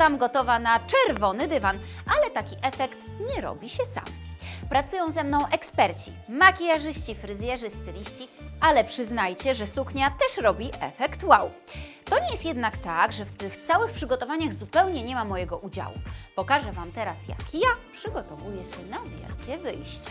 Wyglądam gotowa na czerwony dywan, ale taki efekt nie robi się sam. Pracują ze mną eksperci, makijażyści, fryzjerzy, styliści, ale przyznajcie, że suknia też robi efekt wow. To nie jest jednak tak, że w tych całych przygotowaniach zupełnie nie ma mojego udziału. Pokażę Wam teraz, jak ja przygotowuję się na wielkie wyjście.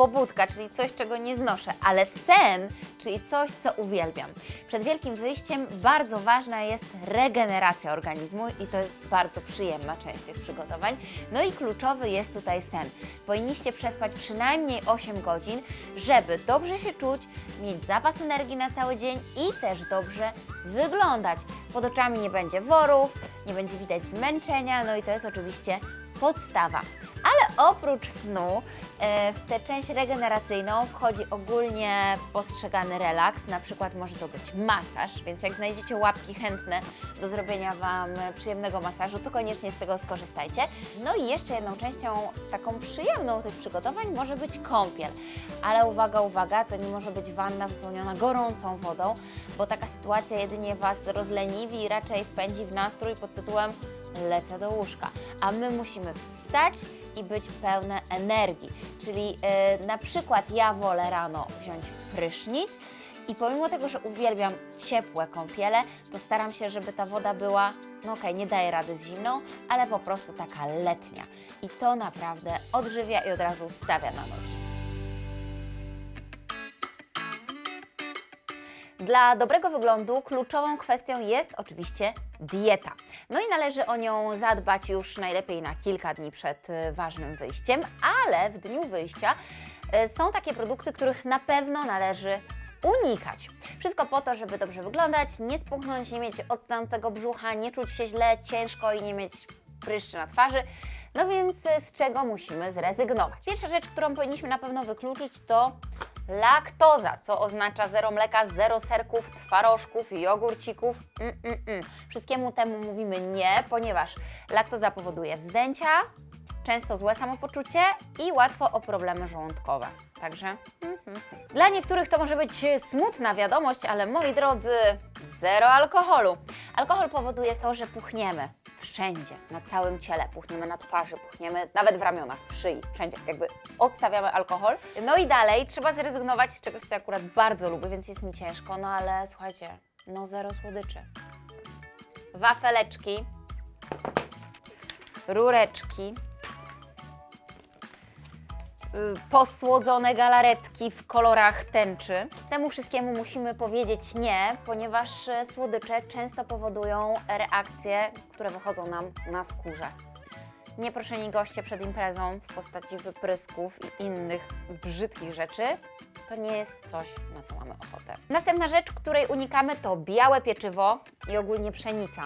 Pobudka, czyli coś, czego nie znoszę, ale sen, czyli coś, co uwielbiam. Przed wielkim wyjściem bardzo ważna jest regeneracja organizmu i to jest bardzo przyjemna część tych przygotowań. No i kluczowy jest tutaj sen. Powinniście przespać przynajmniej 8 godzin, żeby dobrze się czuć, mieć zapas energii na cały dzień i też dobrze wyglądać. Pod oczami nie będzie worów, nie będzie widać zmęczenia, no i to jest oczywiście podstawa. Ale oprócz snu, e, w tę część regeneracyjną wchodzi ogólnie postrzegany relaks, na przykład może to być masaż, więc jak znajdziecie łapki chętne do zrobienia Wam przyjemnego masażu, to koniecznie z tego skorzystajcie. No i jeszcze jedną częścią taką przyjemną tych przygotowań może być kąpiel. Ale uwaga, uwaga, to nie może być wanna wypełniona gorącą wodą, bo taka sytuacja jedynie Was rozleniwi i raczej wpędzi w nastrój pod tytułem lecę do łóżka, a my musimy wstać i być pełne energii. Czyli yy, na przykład ja wolę rano wziąć prysznic i pomimo tego, że uwielbiam ciepłe kąpiele, to staram się, żeby ta woda była, no okej, nie daje rady z zimną, ale po prostu taka letnia. I to naprawdę odżywia i od razu stawia na nogi. Dla dobrego wyglądu kluczową kwestią jest oczywiście dieta. No i należy o nią zadbać już najlepiej na kilka dni przed y, ważnym wyjściem, ale w dniu wyjścia y, są takie produkty, których na pewno należy unikać. Wszystko po to, żeby dobrze wyglądać, nie spuchnąć, nie mieć odstającego brzucha, nie czuć się źle, ciężko i nie mieć pryszczy na twarzy. No więc y, z czego musimy zrezygnować? Pierwsza rzecz, którą powinniśmy na pewno wykluczyć to laktoza, co oznacza zero mleka, zero serków, twarożków, jogurcików. Mm, mm, mm. Wszystkiemu temu mówimy nie, ponieważ laktoza powoduje wzdęcia, często złe samopoczucie i łatwo o problemy żołądkowe. Także mm. dla niektórych to może być smutna wiadomość, ale moi drodzy, zero alkoholu. Alkohol powoduje to, że puchniemy wszędzie, na całym ciele, puchniemy na twarzy, puchniemy nawet w ramionach, w szyi, wszędzie, jakby odstawiamy alkohol. No i dalej trzeba zrezygnować z czegoś, co akurat bardzo lubię, więc jest mi ciężko, no ale słuchajcie, no zero słodyczy. Wafeleczki, rureczki, posłodzone galaretki w kolorach tęczy. Temu wszystkiemu musimy powiedzieć nie, ponieważ e, słodycze często powodują reakcje, które wychodzą nam na skórze. Nieproszeni goście przed imprezą w postaci wyprysków i innych brzydkich rzeczy to nie jest coś, na co mamy ochotę. Następna rzecz, której unikamy to białe pieczywo i ogólnie pszenica.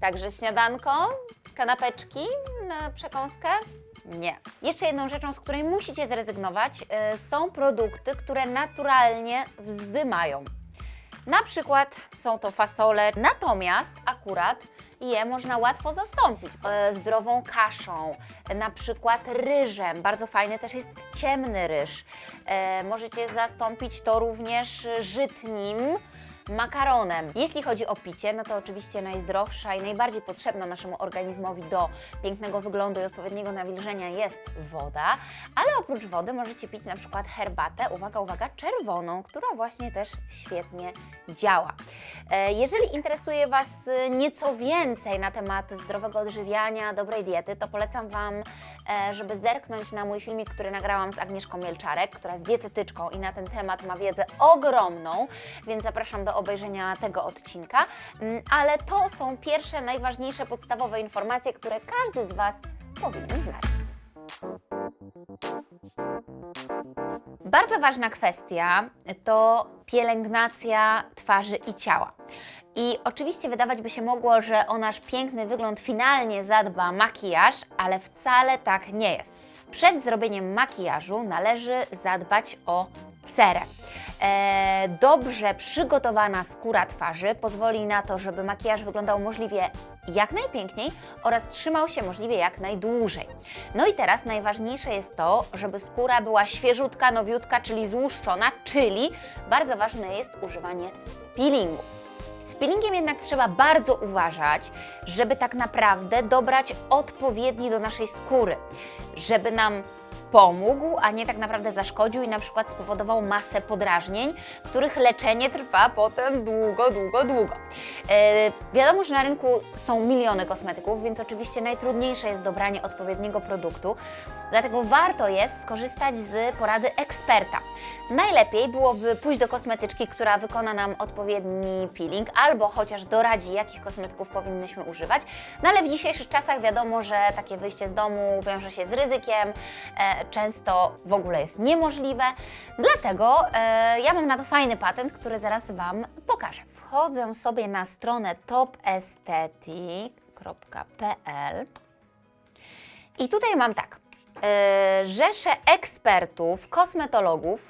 Także śniadanko, kanapeczki na przekąskę? Nie. Jeszcze jedną rzeczą, z której musicie zrezygnować, y, są produkty, które naturalnie wzdymają. Na przykład są to fasole, natomiast akurat je można łatwo zastąpić e, zdrową kaszą, na przykład ryżem. Bardzo fajny też jest ciemny ryż. E, możecie zastąpić to również żytnim makaronem. Jeśli chodzi o picie, no to oczywiście najzdrowsza i najbardziej potrzebna naszemu organizmowi do pięknego wyglądu i odpowiedniego nawilżenia jest woda, ale oprócz wody możecie pić na przykład herbatę, uwaga, uwaga, czerwoną, która właśnie też świetnie działa. E, Jeżeli interesuje Was nieco więcej na temat zdrowego odżywiania, dobrej diety, to polecam Wam, e, żeby zerknąć na mój filmik, który nagrałam z Agnieszką Mielczarek, która jest dietetyczką i na ten temat ma wiedzę ogromną, więc zapraszam do obejrzenia tego odcinka. Mm, Ale to są pierwsze, najważniejsze, podstawowe informacje, które każdy z Was powinien znać. Bardzo ważna kwestia to pielęgnacja twarzy i ciała. I oczywiście wydawać by się mogło, że o nasz piękny wygląd finalnie zadba makijaż, ale wcale tak nie jest. Przed zrobieniem makijażu należy zadbać o cerę. E, dobrze przygotowana skóra twarzy pozwoli na to, żeby makijaż wyglądał możliwie jak najpiękniej oraz trzymał się możliwie jak najdłużej. No i teraz najważniejsze jest to, żeby skóra była świeżutka, nowiutka, czyli złuszczona, czyli bardzo ważne jest używanie peelingu. Z peelingiem jednak trzeba bardzo uważać, żeby tak naprawdę dobrać odpowiedni do naszej skóry, żeby nam pomógł, a nie tak naprawdę zaszkodził i na przykład spowodował masę podrażnień, których leczenie trwa potem długo, długo, długo. E, wiadomo, że na rynku są miliony kosmetyków, więc oczywiście najtrudniejsze jest dobranie odpowiedniego produktu, dlatego warto jest skorzystać z porady eksperta. Najlepiej byłoby pójść do kosmetyczki, która wykona nam odpowiedni peeling, albo chociaż doradzi, jakich kosmetyków powinnyśmy używać. No ale w dzisiejszych czasach wiadomo, że takie wyjście z domu wiąże się z ryzykiem, e, często w ogóle jest niemożliwe. Dlatego e, ja mam na to fajny patent, który zaraz Wam pokażę. Wchodzę sobie na stronę topestetic.pl i tutaj mam tak. E, rzeszę ekspertów, kosmetologów,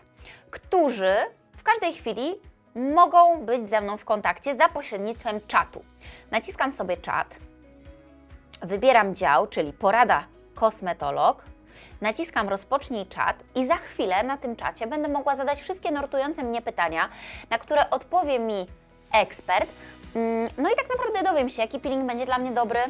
którzy w każdej chwili mogą być ze mną w kontakcie za pośrednictwem czatu. Naciskam sobie czat, wybieram dział, czyli porada kosmetolog, naciskam rozpocznij czat i za chwilę na tym czacie będę mogła zadać wszystkie nurtujące mnie pytania, na które odpowie mi ekspert. Mm, No i tak naprawdę dowiem się, jaki peeling będzie dla mnie dobry,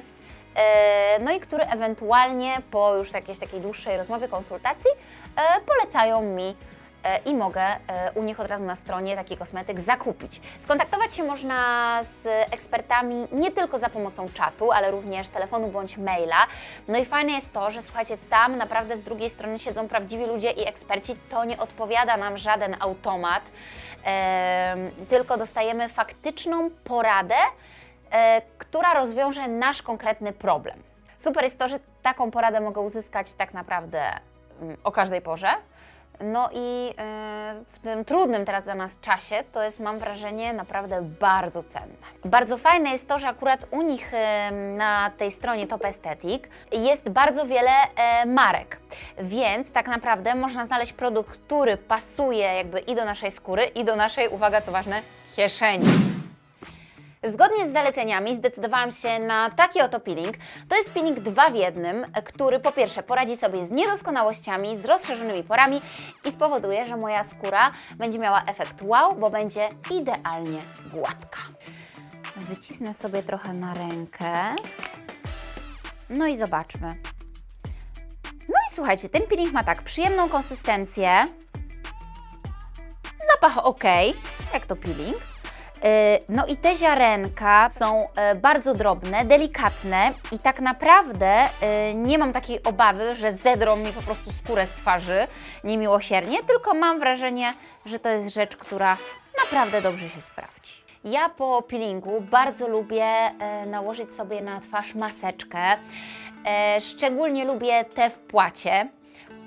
no i który ewentualnie po już jakiejś takiej dłuższej rozmowie, konsultacji e, polecają mi e, i mogę e, u nich od razu na stronie taki kosmetyk zakupić. Skontaktować się można z ekspertami nie tylko za pomocą czatu, ale również telefonu bądź maila. No i fajne jest to, że słuchajcie, tam naprawdę z drugiej strony siedzą prawdziwi ludzie i eksperci. To nie odpowiada nam żaden automat, tylko dostajemy faktyczną poradę, e, która rozwiąże nasz konkretny problem. Super jest to, że taką poradę mogę uzyskać tak naprawdę mm, o każdej porze. No i e, w tym trudnym teraz dla nas czasie to jest, mam wrażenie, naprawdę bardzo cenne. Bardzo fajne jest to, że akurat u nich e, na tej stronie Top Aesthetic jest bardzo wiele e, marek, więc tak naprawdę można znaleźć produkt, który pasuje jakby i do naszej skóry, i do naszej, uwaga co ważne, kieszeni. Zgodnie z zaleceniami zdecydowałam się na taki oto peeling. To jest peeling dwa w jednym, który po pierwsze poradzi sobie z niedoskonałościami, z rozszerzonymi porami i spowoduje, że moja skóra będzie miała efekt wow, bo będzie idealnie gładka. Wycisnę sobie trochę na rękę. No i zobaczmy. No i słuchajcie, ten peeling ma tak przyjemną konsystencję, zapach ok, jak to peeling. Yy, No i te ziarenka są e, bardzo drobne, delikatne i tak naprawdę e, nie mam takiej obawy, że zedrą mi po prostu skórę z twarzy niemiłosiernie, tylko mam wrażenie, że to jest rzecz, która naprawdę dobrze się sprawdzi. Ja po peelingu bardzo lubię e, nałożyć sobie na twarz maseczkę. E, Szczególnie lubię te w płacie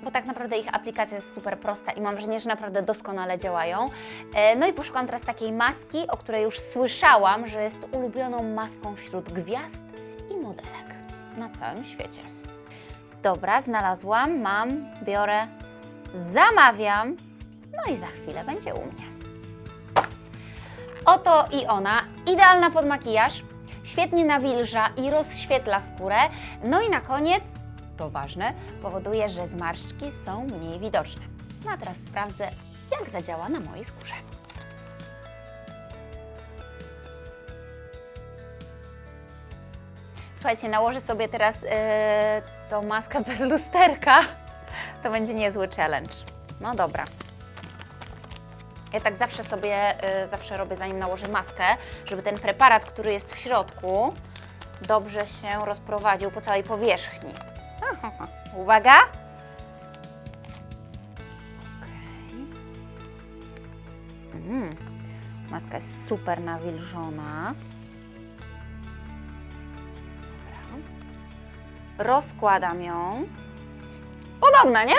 bo tak naprawdę ich aplikacja jest super prosta i mam wrażenie, że naprawdę doskonale działają. E, No i poszukam teraz takiej maski, o której już słyszałam, że jest ulubioną maską wśród gwiazd i modelek na całym świecie. Dobra, znalazłam, mam, biorę, zamawiam, no i za chwilę będzie u mnie. Oto i ona, idealna pod makijaż, świetnie nawilża i rozświetla skórę, no i na koniec to ważne, powoduje, że zmarszczki są mniej widoczne. No a teraz sprawdzę, jak zadziała na mojej skórze. Słuchajcie, nałożę sobie teraz yy, tą maskę bez lusterka. To będzie niezły challenge. No dobra. Ja tak zawsze sobie, yy, zawsze robię zanim nałożę maskę, żeby ten preparat, który jest w środku, dobrze się rozprowadził po całej powierzchni. Uwaga! Mm, Maska jest super nawilżona. Dobra. Rozkładam ją. Podobna, nie?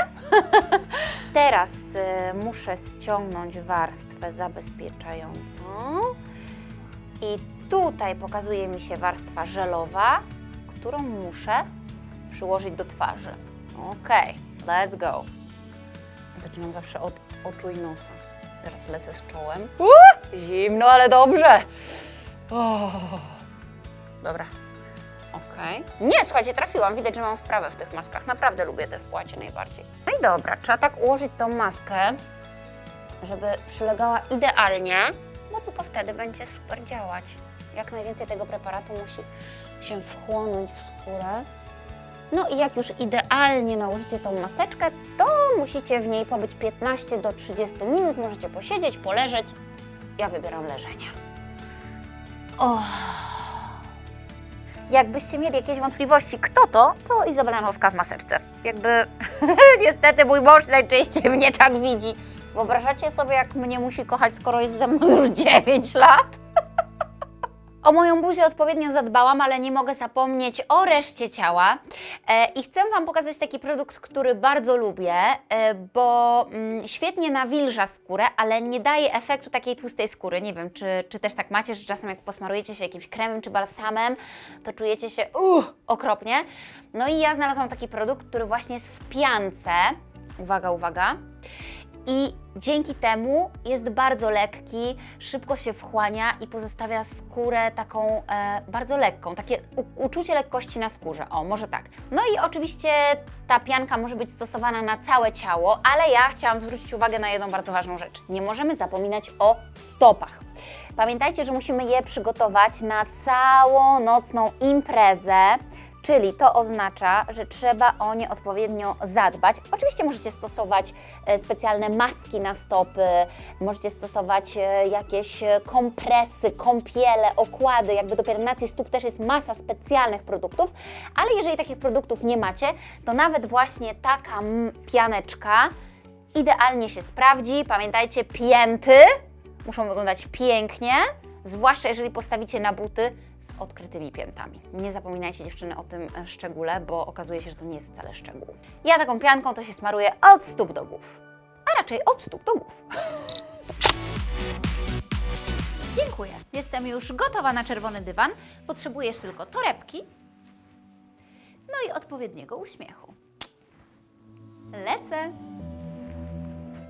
Teraz y, muszę ściągnąć warstwę zabezpieczającą. I tutaj pokazuje mi się warstwa żelowa, którą muszę przyłożyć do twarzy. Ok, let's go. Zaczynam zawsze od oczu i nosa. Teraz lecę z czołem. Uuu, zimno, ale dobrze. Dobra. Okej. Nie, słuchajcie, trafiłam. Widać, że mam wprawę w tych maskach. Naprawdę lubię te w płacie najbardziej. No i dobra, trzeba tak ułożyć tą maskę, żeby przylegała idealnie, bo tylko wtedy będzie super działać. Jak najwięcej tego preparatu musi się wchłonąć w skórę. No i jak już idealnie nałożycie tą maseczkę, to musicie w niej pobyć 15 do 30 minut. Możecie posiedzieć, poleżeć. Ja wybieram leżenie. O. Jakbyście mieli jakieś wątpliwości, kto to, to Izabela Noska w maseczce. Jakby niestety mój mąż najczęściej mnie tak widzi. Wyobrażacie sobie, jak mnie musi kochać, skoro jest ze mną już 9 lat? O moją buzię odpowiednio zadbałam, ale nie mogę zapomnieć o reszcie ciała. E, I chcę Wam pokazać taki produkt, który bardzo lubię, e, bo mm, świetnie nawilża skórę, ale nie daje efektu takiej tłustej skóry. Nie wiem, czy, czy też tak macie, że czasem jak posmarujecie się jakimś kremem czy balsamem, to czujecie się uh, okropnie. No i ja znalazłam taki produkt, który właśnie jest w piance. Uwaga, uwaga. I dzięki temu jest bardzo lekki, szybko się wchłania i pozostawia skórę taką e, bardzo lekką, takie uczucie lekkości na skórze. O, może tak. No i oczywiście ta pianka może być stosowana na całe ciało, ale ja chciałam zwrócić uwagę na jedną bardzo ważną rzecz. Nie możemy zapominać o stopach. Pamiętajcie, że musimy je przygotować na całą nocną imprezę. Czyli to oznacza, że trzeba o nie odpowiednio zadbać. Oczywiście możecie stosować e, specjalne maski na stopy, możecie stosować e, jakieś e, kompresy, kąpiele, okłady. Jakby do pielęgnacji stóp też jest masa specjalnych produktów, ale jeżeli takich produktów nie macie, to nawet właśnie taka pianeczka idealnie się sprawdzi. Pamiętajcie, pięty muszą wyglądać pięknie, zwłaszcza jeżeli postawicie na buty z odkrytymi piętami. Nie zapominajcie dziewczyny o tym e, szczególe, bo okazuje się, że to nie jest wcale szczegół. Ja taką pianką to się smaruję od stóp do głów, a raczej od stóp do głów. Dziękuję. Jestem już gotowa na czerwony dywan. Potrzebujesz tylko torebki, no i odpowiedniego uśmiechu. Lecę.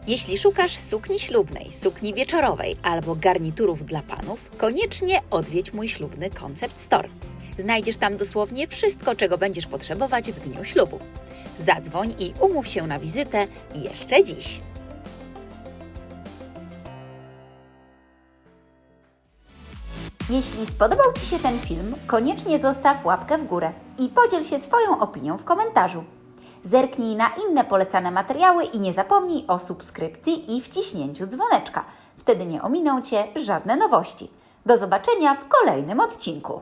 Jeśli szukasz sukni ślubnej, sukni wieczorowej albo garniturów dla panów, koniecznie odwiedź mój ślubny Concept Store. Znajdziesz tam dosłownie wszystko, czego będziesz potrzebować w dniu ślubu. Zadzwoń i umów się na wizytę jeszcze dziś. Jeśli spodobał Ci się ten film, koniecznie zostaw łapkę w górę i podziel się swoją opinią w komentarzu. Zerknij na inne polecane materiały i nie zapomnij o subskrypcji i wciśnięciu dzwoneczka. Wtedy nie ominą Cię żadne nowości. Do zobaczenia w kolejnym odcinku.